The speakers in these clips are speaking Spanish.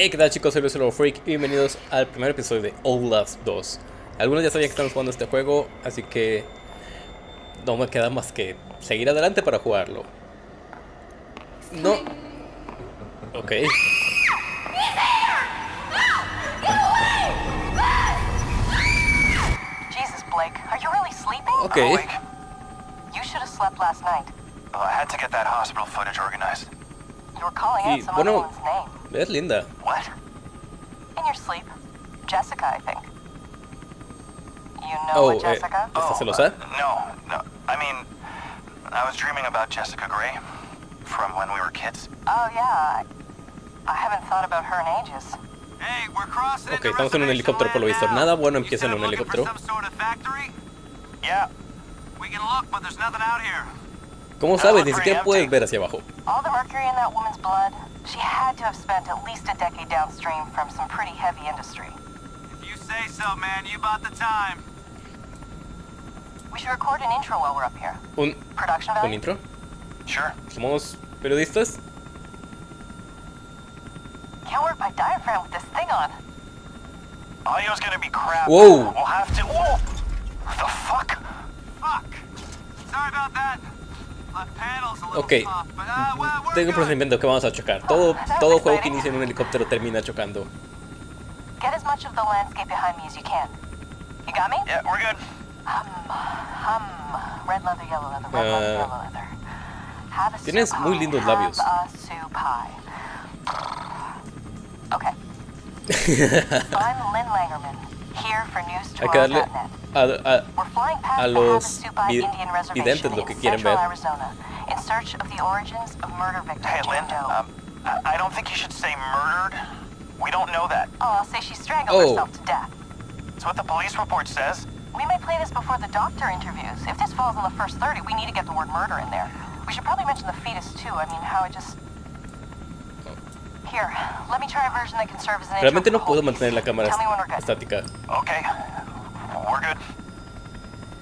Hey, ¿qué tal chicos? Soy Luis Freak y bienvenidos al primer episodio de Outlast 2. Algunos ya sabían que estamos jugando este juego, así que no me queda más que seguir adelante para jugarlo. No. Ok. Jesus, Blake, are you really sleeping? Ok. Awake. You should have slept last night. I had to get that hospital footage organized. You were calling Y, out some bueno- other woman's name. Es linda. What? In your sleep. Jessica, I think. You know Oh, eh, Jessica? ¿Estás celosa? No, no. I mean, I was dreaming about Jessica Gray from when we were kids. Oh, yeah. I, haven't thought about her in ages. Hey, we're crossing Ok, estamos en un helicóptero por lo visto. Nada bueno empieza en un helicóptero. some sort of factory? Yeah. We can look, but there's nothing out here. ¿Cómo sabes? Ni siquiera puedes ver hacia abajo. All the mercury in that woman's blood, she had to have spent at least a decade downstream from some pretty heavy industry. If you say so, man, you bought the time. We should record an intro while we're up here. Un, Production un value? intro. Sure. Somos periodistas. Can't work my diaphragm with this thing on. Audio's gonna be crap. Whoa. We'll have to. Whoa. The fuck? Fuck. Sorry about that. Ok. Tengo un procedimiento que vamos a chocar. Todo, todo juego que inicia en un helicóptero termina chocando. Get as much of the landscape behind me as you can. You got me? Yeah, we're good. Hum, hum. Red leather, yellow leather, red leather, yellow leather. Have a tienes muy lindos have labios. a soup pie. Okay. I'm Lynn Langerman, Hay que darle newstomorrow.net. a, a- We're flying past a the los Havasupai vi- Indian Reservation videntes lo que in quieren central ver. Arizona in search of the origins of murder victim Hey, Jane Lynn. Doe. Um, I I don't think you should say murdered. We don't know that. oh, I'll say she strangled Oh. herself to death. It's what the police report says. We may play this before the doctor interviews. If this falls in the first 30, we need to get the word murder in there. We should probably mention the fetus too. I mean, how it just... Here, let me try a version that can serve as an intro Realmente for no the puedo whole mantener la cámara Tell me when we're good. estática. Okay. We're good.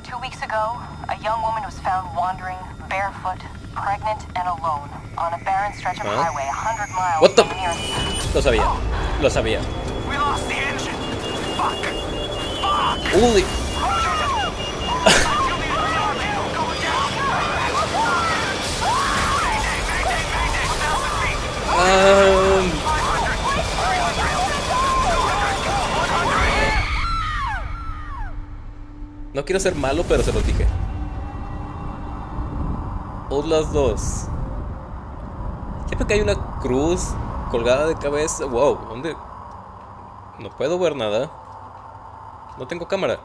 Two weeks ago, a young woman was found wandering, barefoot, pregnant, and alone on a barren stretch of Huh? highway 100 miles What the- from the nearest... Lo sabía. Lo sabía. We lost the engine. Fuck. Uy. Ah, quiero ser malo, pero se los dije. Outlast 2. Siempre que hay una cruz colgada de cabeza. Wow, ¿dónde? No puedo ver nada. No tengo cámara.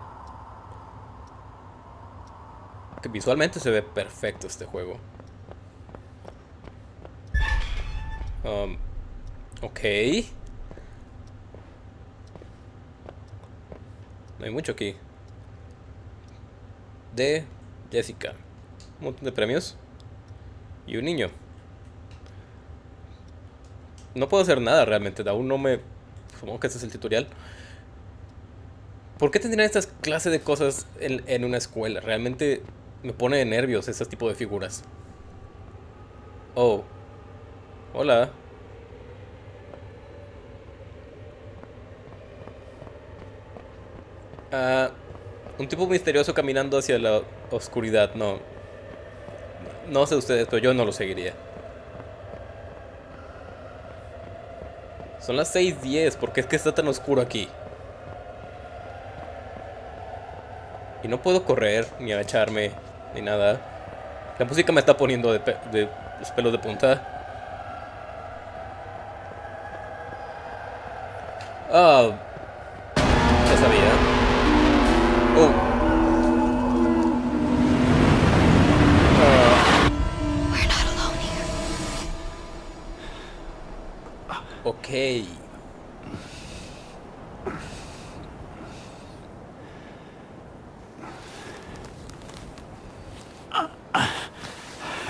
Que visualmente se ve perfecto este juego. Um, ok. No hay mucho aquí. De Jessica. Un montón de premios. Y un niño. No puedo hacer nada realmente. Aún no me... Supongo que este es el tutorial. ¿Por qué tendrían estas clases de cosas en, en una escuela? Realmente me pone de nervios ese tipo de figuras. Oh. Hola. Ah, un tipo misterioso caminando hacia la oscuridad. No. No sé ustedes, pero yo no lo seguiría. Son las 6.10. ¿Por qué es que está tan oscuro aquí? Y no puedo correr, ni agacharme, ni nada. La música me está poniendo de, pe- de los pelos de punta. Ah, ya ok.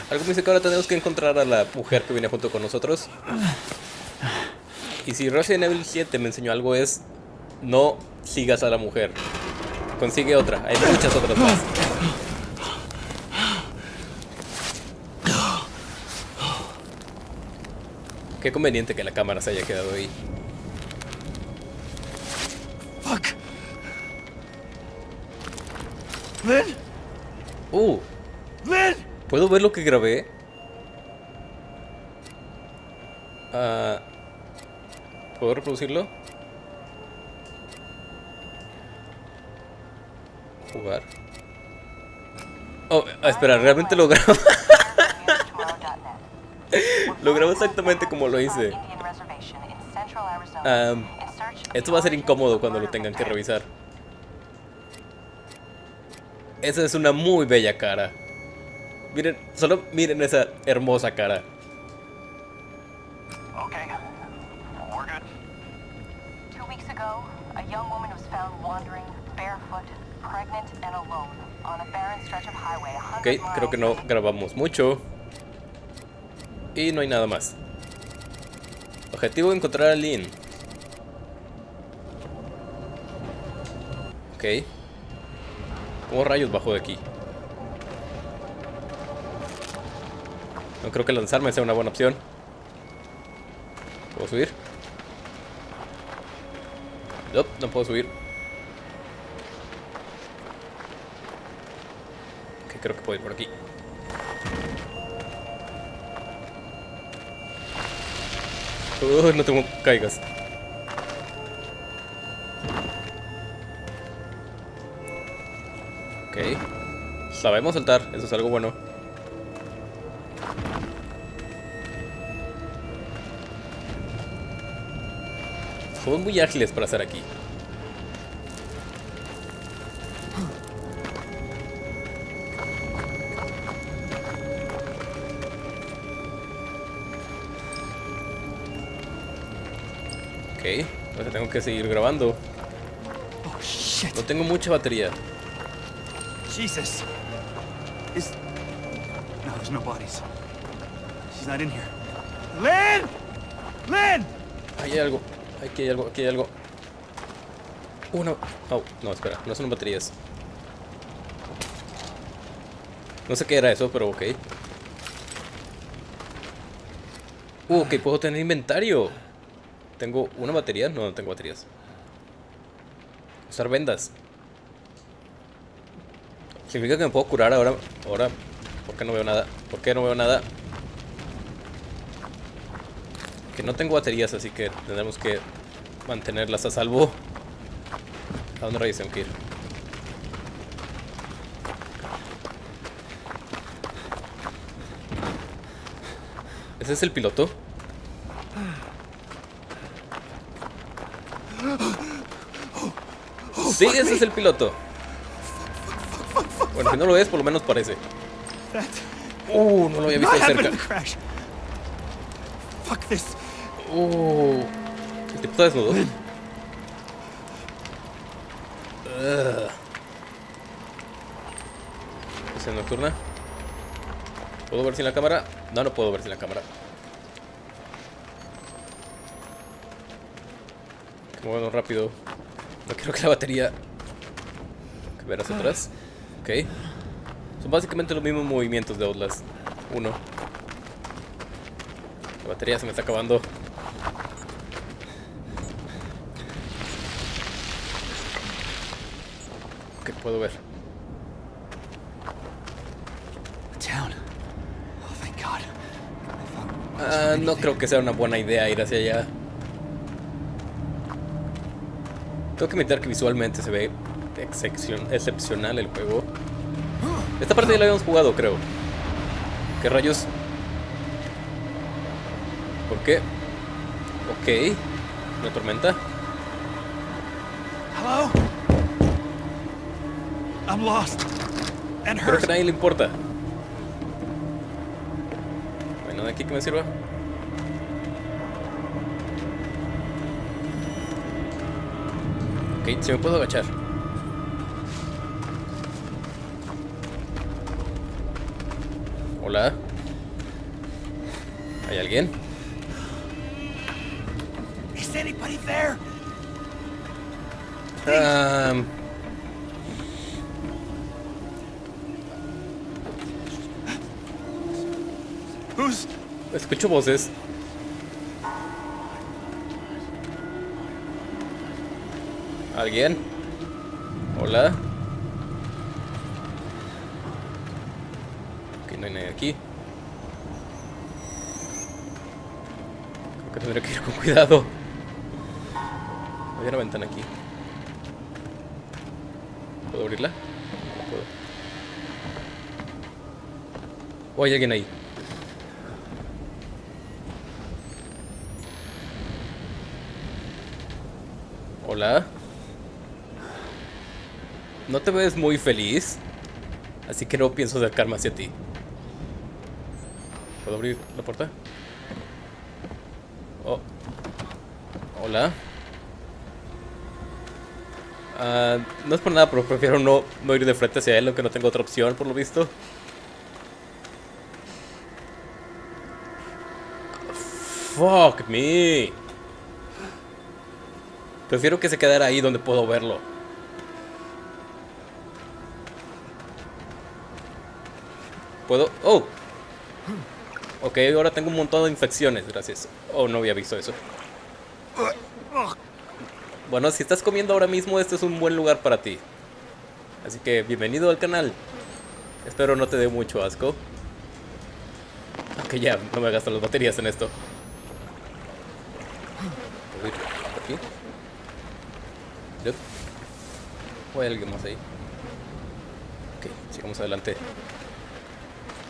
Algo me dice que ahora tenemos que encontrar a la mujer que viene junto con nosotros. Y si Resident Evil 7 me enseñó algo es no sigas a la mujer. Consigue otra, hay muchas otras más. Qué conveniente que la cámara se haya quedado ahí. Fuck. Lynn. Uh. ¿Puedo ver lo que grabé? Ah. ¿Puedo reproducirlo? Jugar. Oh, espera, realmente lo grabo. Lo grabo exactamente como lo hice. Am, esto va a ser incómodo cuando lo tengan que revisar. Esa es una muy bella cara. Miren, solo miren esa hermosa cara. Okay. We're good. Two weeks ago, a young woman was found wandering barefoot, pregnant and alone on a barren stretch of highway a Ok, creo que no grabamos mucho. Y no hay nada más. Objetivo encontrar a Lynn. Ok. ¿Cómo rayos bajo de aquí? No creo que lanzarme sea una buena opción. ¿Puedo subir? No, no puedo subir. Ok, creo que puedo ir por aquí. No tengo caigas. Ok. Sabemos saltar, eso es algo bueno. Somos muy ágiles para estar aquí. Tengo que seguir grabando. Oh. No tengo mucha batería. Jesus. Is. No, there's no bodies. She's not in here. Lynn! Lynn! Ahí hay algo. Aquí hay algo, aquí hay algo. Uno. Oh, no, espera, no son baterías. No sé qué era eso, pero ok. Uh, ok, puedo tener inventario. Tengo una batería. No, no tengo baterías. Usar vendas. Significa que me puedo curar ahora. Ahora. ¿Por qué no veo nada? ¿Por qué no veo nada? Que no tengo baterías, así que tendremos que mantenerlas a salvo. ¿A dónde rayos tengo que ir? ¿Ese es el piloto? Sí, ese es el piloto. Bueno, si no lo es, por lo menos parece. Uh, no lo había visto de cerca. Uh, el tipo está desnudo. Ugh. Visión nocturna. ¿Puedo ver sin la cámara? No, no puedo ver sin la cámara. Movernos rápido. No quiero que la batería. Que ver hacia atrás. Ok. Son básicamente los mismos movimientos de Outlast 1. La batería se me está acabando. Ok, puedo ver. Oh, Ah, no creo que sea una buena idea ir hacia allá. Tengo que admitir que visualmente se ve excepcion- excepcional el juego. Esta parte ya la habíamos jugado, creo. ¿Qué rayos? ¿Por qué? Ok. ¿Una tormenta? Hello? I'm lost. And Creo que a nadie le importa. ¿No hay nada aquí que me sirva? Ok, si me puedo agachar. Hola. ¿Hay alguien? Is anybody there? Who's. escucho voces. ¿Alguien? Hola. no hay nadie aquí. Creo que tendré que ir con cuidado. Hay una ventana aquí. ¿Puedo abrirla? No puedo. ¿O hay alguien ahí? Hola. No te ves muy feliz. Así que no pienso acercarme hacia ti. ¿Puedo abrir la puerta? Oh. Hola. Ah, no es por nada, pero prefiero no, no ir de frente hacia él, aunque no tengo otra opción, por lo visto. Fuck me. Prefiero que se quedara ahí donde puedo verlo. ¿Puedo? ¡Oh! Ok, ahora tengo un montón de infecciones, gracias. Oh, no había visto eso. Bueno, si estás comiendo ahora mismo, este es un buen lugar para ti. Así que bienvenido al canal. Espero no te dé mucho asco. Aunque ya, no me gastan las baterías en esto. ¿Puedo ir por aquí? ¿O hay alguien más ahí? Ok, sigamos adelante.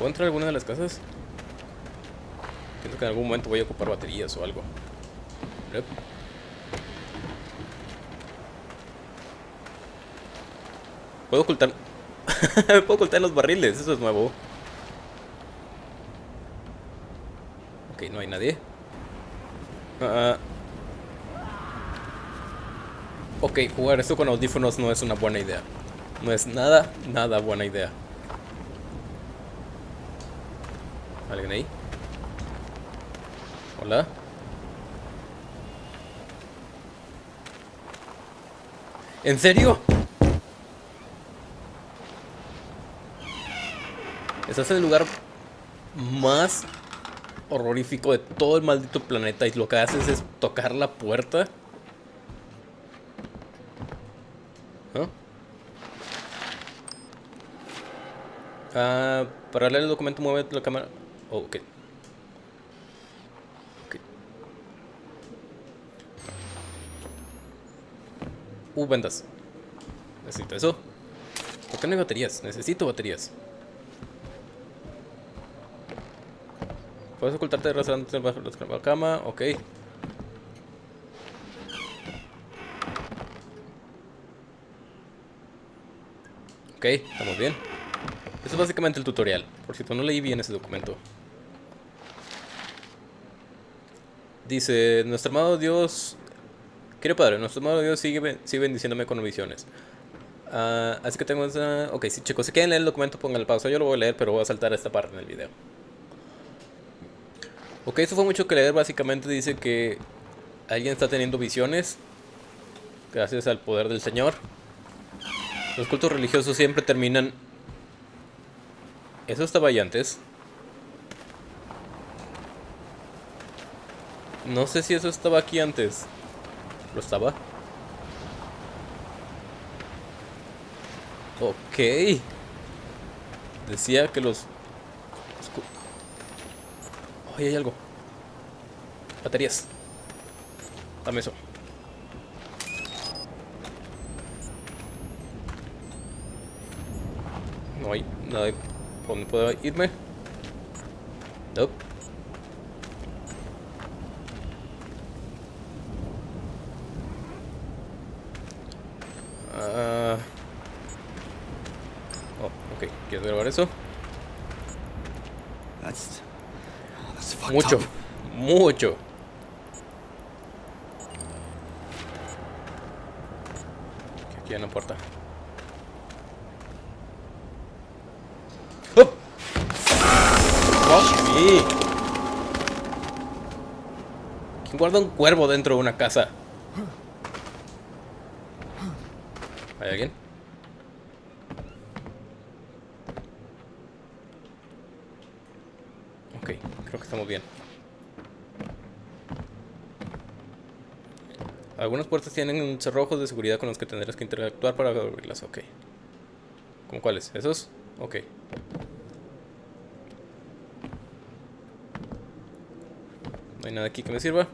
¿Puedo entrar alguna de las casas? Pienso que en algún momento voy a ocupar baterías o algo. Puedo ocultar... Puedo ocultar los barriles, eso es nuevo. Ok, no hay nadie. Ah, ok, jugar esto con audífonos no es una buena idea. No es nada, nada buena idea. ¿Alguien ahí? Hola. ¿En serio? Estás en el lugar más horrorífico de todo el maldito planeta y lo que haces es tocar la puerta. ¿No? Ah, para leer el documento mueve la cámara. Oh, ok. Ok. Uh, vendas. Necesito eso. ¿Por qué no hay baterías? Necesito baterías. Puedes ocultarte de restaurante bajo la cama, ok. Ok, estamos bien. Eso es básicamente el tutorial, por si no leí bien ese documento. Dice, nuestro amado Dios... Querido Padre, nuestro amado Dios sigue, sigue bendiciéndome con visiones. Uh, así que tengo esa... Ok, si chicos, si quieren leer el documento, pongan pausa. Yo lo voy a leer, pero voy a saltar esta parte en el video. Ok, eso fue mucho que leer. Básicamente dice que alguien está teniendo visiones. Gracias al poder del Señor. Los cultos religiosos siempre terminan... Eso estaba ahí antes. No sé si eso estaba aquí antes. ¿Lo estaba? Ok. Decía que los... Ahí hay algo. Baterías. Dame eso. No hay nada. ¿Por dónde puedo irme? Nope. Ah. Oh, ok. ¿Quieres grabar eso? Fucked Mucho. Mucho. Aquí hay una puerta. ¡Oh! ¡Fuck me! ¿Quién guarda un cuervo dentro de una casa? ¿Hay alguien? Creo que estamos bien. Algunas puertas tienen cerrojos de seguridad con los que tendrás que interactuar para abrirlas. Ok. ¿Cómo cuáles? ¿Esos? Ok. No hay nada aquí que me sirva.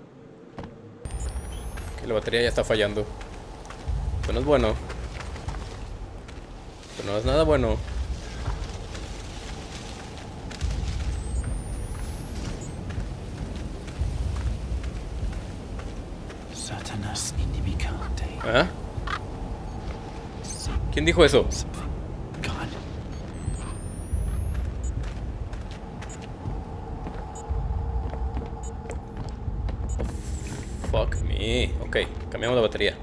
Que la batería ya está fallando. Esto no es bueno. Esto no es nada bueno. ¿Ah? ¿Quién dijo eso? Fuck me. Ok, cambiamos la batería.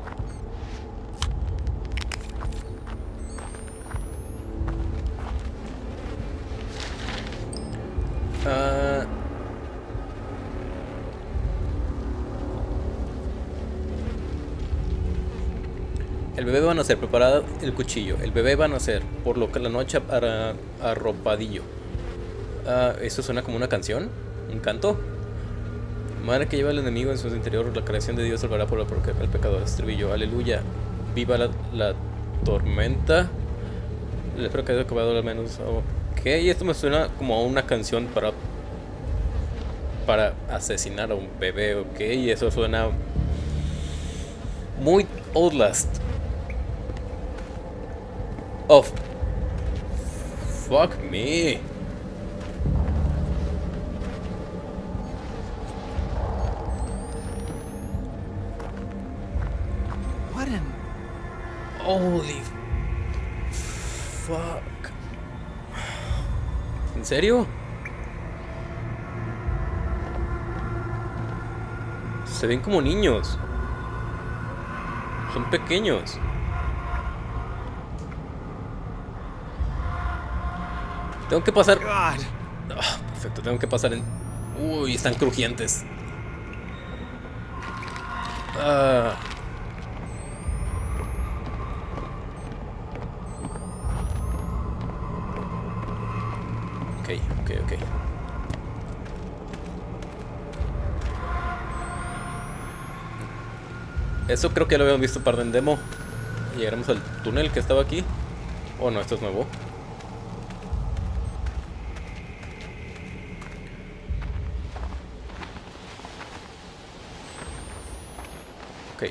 Bebé va a nacer, preparado el cuchillo. El bebé va a nacer, por lo que la noche arropadillo. Ah, ¿Eso suena como una canción? ¿Un canto? Madre que lleva al enemigo en su interior, la creación de Dios salvará por el, pecador. Estribillo, aleluya. Viva la, tormenta. Espero que haya acabado al menos. Ok, esto me suena como a una canción para para asesinar a un bebé, ok. Y eso suena muy Outlast. Oh, fuck me. What? Holy fuck. ¿En serio? Se ven como niños. Son pequeños. Tengo que pasar. Ah, perfecto, tengo que pasar en. Uy, están crujientes. Ah. Ok, ok, ok. Eso creo que lo habíamos visto par en demo. Llegaremos al túnel que estaba aquí. Oh, no, esto es nuevo. Ok.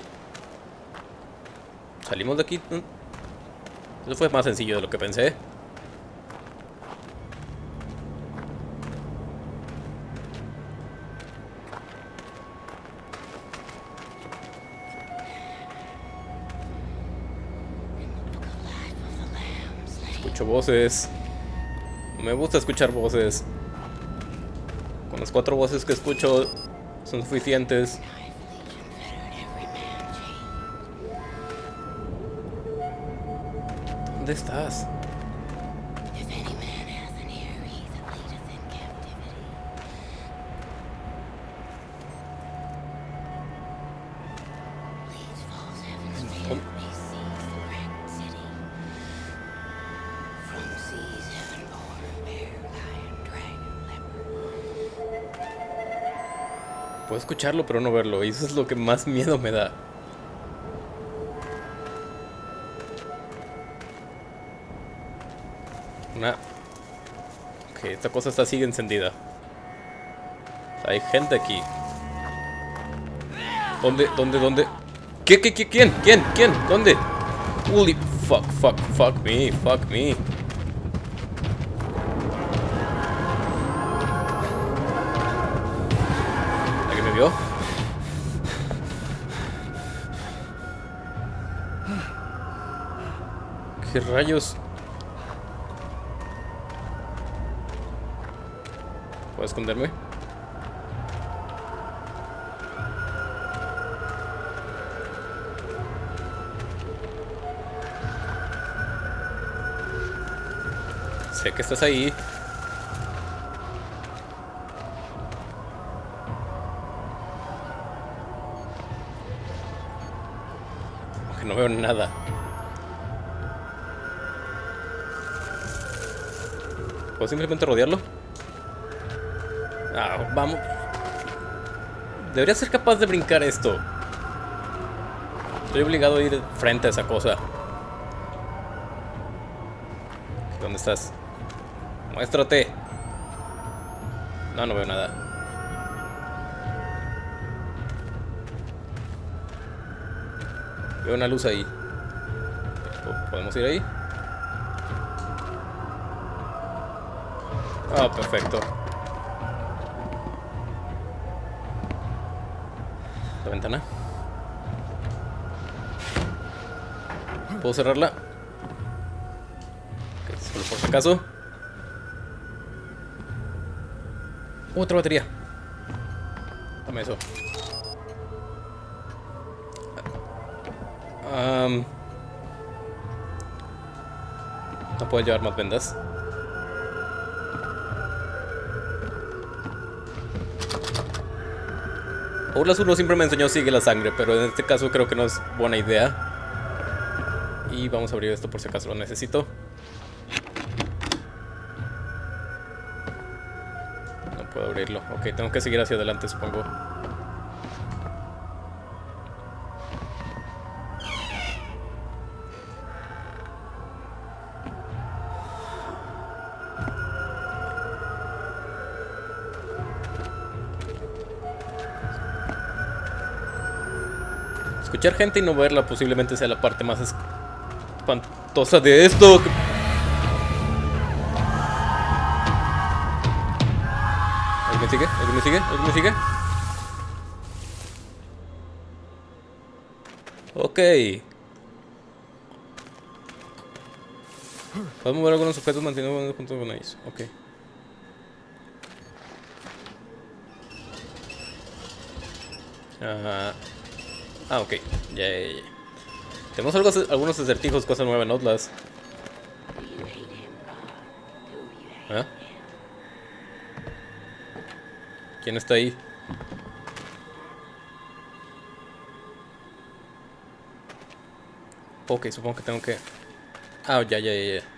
Salimos de aquí. Eso fue más sencillo de lo que pensé. Escucho voces. Me gusta escuchar voces. Con las cuatro voces que escucho son suficientes. Dragon, leopard. Puedo escucharlo pero no verlo. Y eso es lo que más miedo me da. Esta cosa está sigue encendida. Hay gente aquí. ¿Dónde? ¿Dónde? ¿Dónde? ¿Qué? ¿Qué? ¿Qué? ¿Quién? ¿Quién? ¿Quién? ¿Dónde? Holy fuck, fuck, fuck me, fuck me. ¿Alguien me vio? ¿Qué rayos? ¿Puedo esconderme? Sé que estás ahí. Aunque no veo nada. ¿Puedo simplemente rodearlo? Vamos. Debería ser capaz de brincar esto. Estoy obligado a ir frente a esa cosa. ¿Dónde estás? Muéstrate. No, no veo nada. Veo una luz ahí. ¿Podemos ir ahí? Ah, perfecto. Ventana. ¿Puedo cerrarla? Solo por si acaso. Otra batería. Dame eso. Am, no puedo llevar más vendas. Outlast 1 siempre me enseñó sigue la sangre, pero en este caso creo que no es buena idea. Y vamos a abrir esto por si acaso lo necesito. No puedo abrirlo. Ok, tengo que seguir hacia adelante, supongo. Escuchar gente y no verla posiblemente sea la parte más espantosa de esto. ¿Alguien sigue? ¿Alguien me sigue? ¿Alguien me sigue? Ok. Podemos mover algunos objetos manteniendo junto con ellos. Ok. Ajá. Ah, ok. Ya, ya, ya. Tenemos algo, algunos acertijos, cosas nuevas en Outlast. ¿Ah? ¿Quién está ahí? Ok, supongo que tengo que... Ah, ya, ya, ya, ya.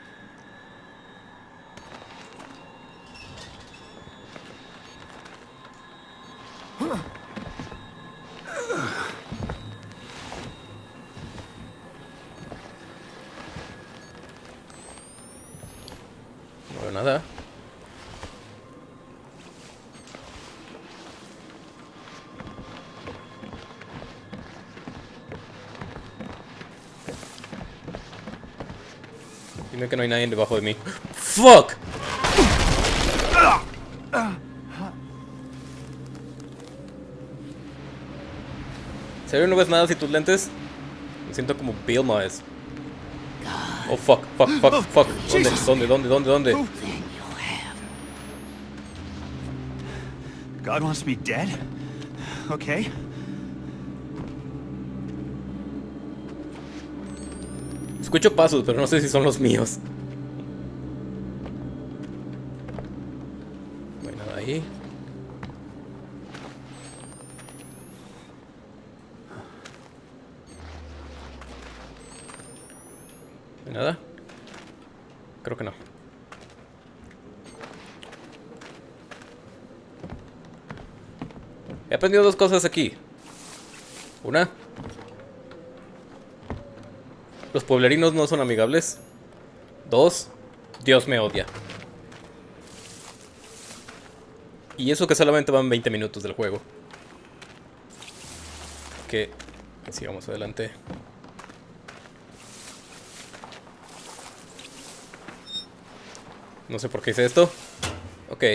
Hay nadie debajo de mí. ¡Fuck! ¿En serio no ves nada sin tus lentes? Me siento como Bill Myers. Oh fuck, fuck, fuck, fuck. ¿Dónde? ¿Dónde? ¿Dónde? ¿Dónde? ¿Dónde? Have. God wants me dead? Okay. Escucho pasos, pero no sé si son los míos. No hay nada ahí. ¿No hay nada? Creo que no. Aprendido dos cosas aquí. Una, los pueblerinos no son amigables. Dos, Dios me odia. Y eso que solamente van 20 minutos del juego. Que sigamos adelante. No sé por qué hice esto. Ok.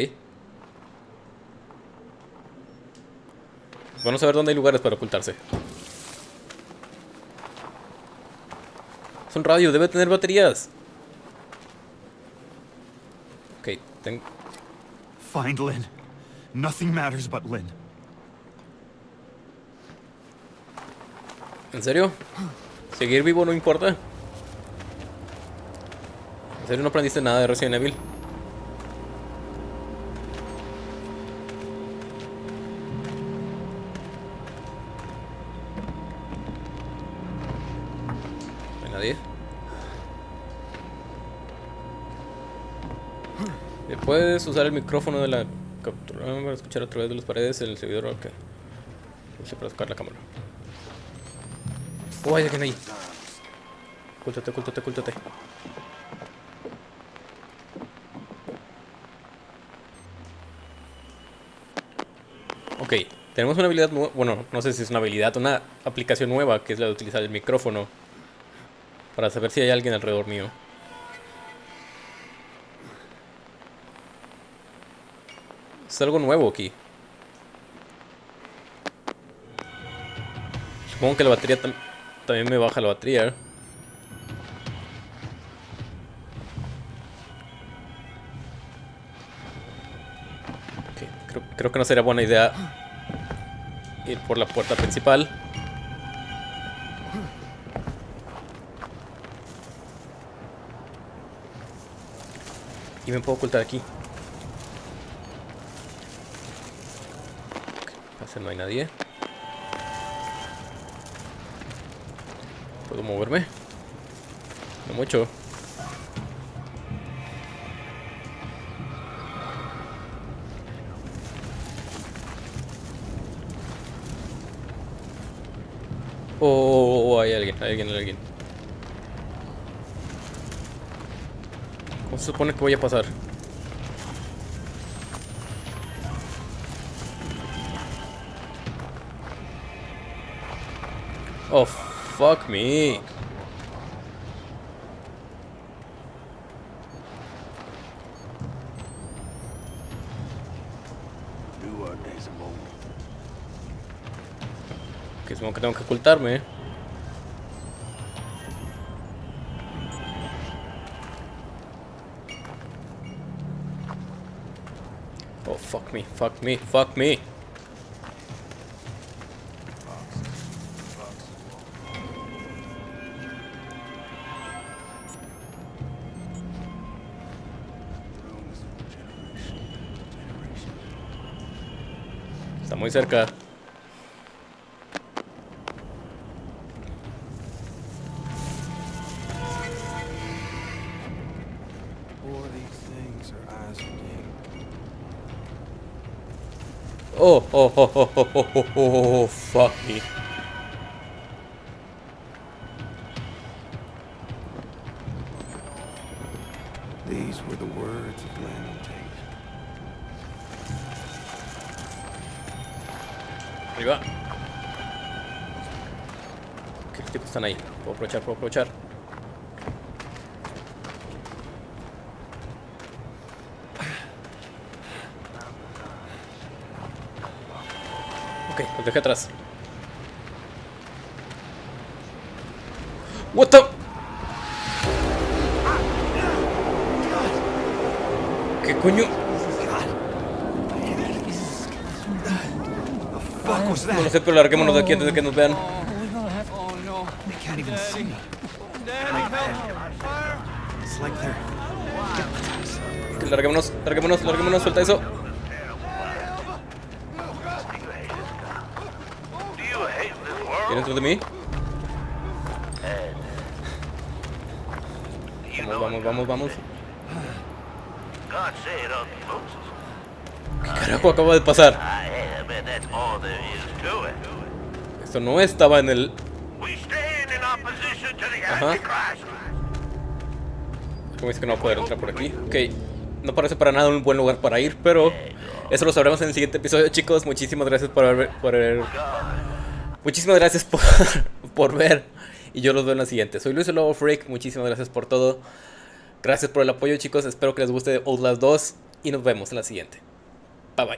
Vamos a ver dónde hay lugares para ocultarse. Es un radio, debe tener baterías. Ok, ten- Find Lynn. Nothing matters but Lynn. ¿En serio? ¿Seguir vivo no importa? ¿En serio no aprendiste nada de Resident Evil? Puedes usar el micrófono de la captura para escuchar a través de las paredes el servidor ok. Pulse para sacar la cámara. Oh, hay alguien ahí. Ocúltate, ocúltate, ocúltate. Ok. Tenemos una habilidad nueva, bueno, no sé si es una habilidad, una aplicación nueva que es la de utilizar el micrófono para saber si hay alguien alrededor mío. Algo nuevo aquí. Supongo que la batería tam- también me baja la batería. Ok, creo, creo que no sería buena idea ir por la puerta principal. Y me puedo ocultar aquí. No hay nadie. ¿Puedo moverme? No mucho. Oh, oh, oh, hay alguien, hay alguien, hay alguien. ¿Cómo se supone que voy a pasar? Oh, fuck me. Que supongo que tengo que ocultarme. ¿eh? Oh, fuck me, fuck me, fuck me. For game. Oh, oh, oh, oh, oh, oh, oh, oh, oh, fuck me. Arriba. ¿Qué tipos están ahí? Puedo aprovechar, puedo aprovechar. Ok, los dejé atrás. What the? ¿Qué coño? Was No that? lo sé, pero larguémonos de aquí antes de que nos vean. Oh no. They can't even see me. It's like they're Ok, larguémonos, larguémonos, larguémonos, suelta eso. ¿Viene dentro de mí? Vamos, vamos, vamos, vamos. ¿Qué carajo acaba de pasar? Esto no estaba en el... Ajá. ¿Cómo dice que no va a poder entrar por aquí? Ok, no parece para nada un buen lugar para ir, pero eso lo sabremos en el siguiente episodio, chicos. Muchísimas gracias por haber... Por haber- Muchísimas gracias por, por ver. Y yo los veo en la siguiente. Soy Luis el Lobo Freak. Muchísimas gracias por todo. Gracias por el apoyo, chicos. Espero que les guste Outlast 2. Y nos vemos en la siguiente. Bye bye.